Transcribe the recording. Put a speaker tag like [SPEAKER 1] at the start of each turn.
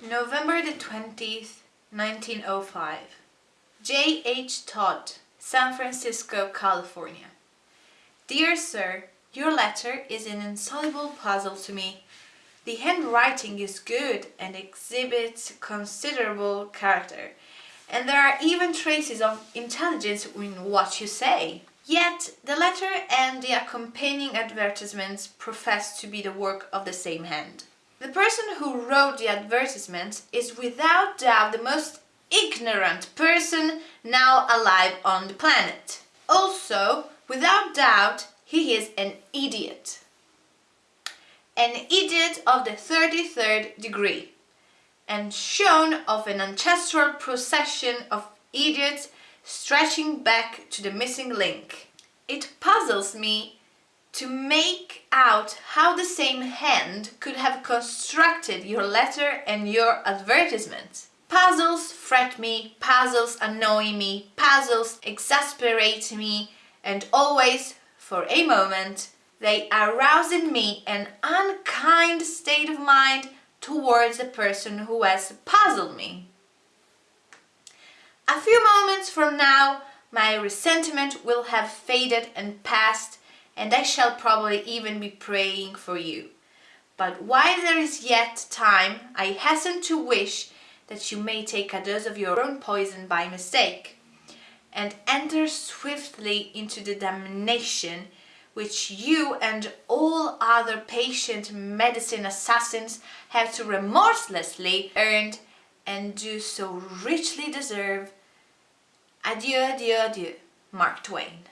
[SPEAKER 1] November the 20th, 1905. J. H. Todd, San Francisco, California. Dear Sir, your letter is an insoluble puzzle to me. The handwriting is good and exhibits considerable character, and there are even traces of intelligence in what you say. Yet the letter and the accompanying advertisements profess to be the work of the same hand. The person who wrote the advertisement is without doubt the most ignorant person now alive on the planet. Also, without doubt, he is an idiot. An idiot of the 33rd degree and shown of an ancestral procession of idiots stretching back to the missing link. It puzzles me to make out how the same hand could have constructed your letter and your advertisement. Puzzles fret me, puzzles annoy me, puzzles exasperate me, and always, for a moment, they arouse in me an unkind state of mind towards the person who has puzzled me. A few moments from now, my resentment will have faded and passed and I shall probably even be praying for you. But while there is yet time, I hasten to wish that you may take a dose of your own poison by mistake and enter swiftly into the damnation which you and all other patient medicine assassins have so remorselessly earned and do so richly deserve. Adieu, adieu, adieu. Mark Twain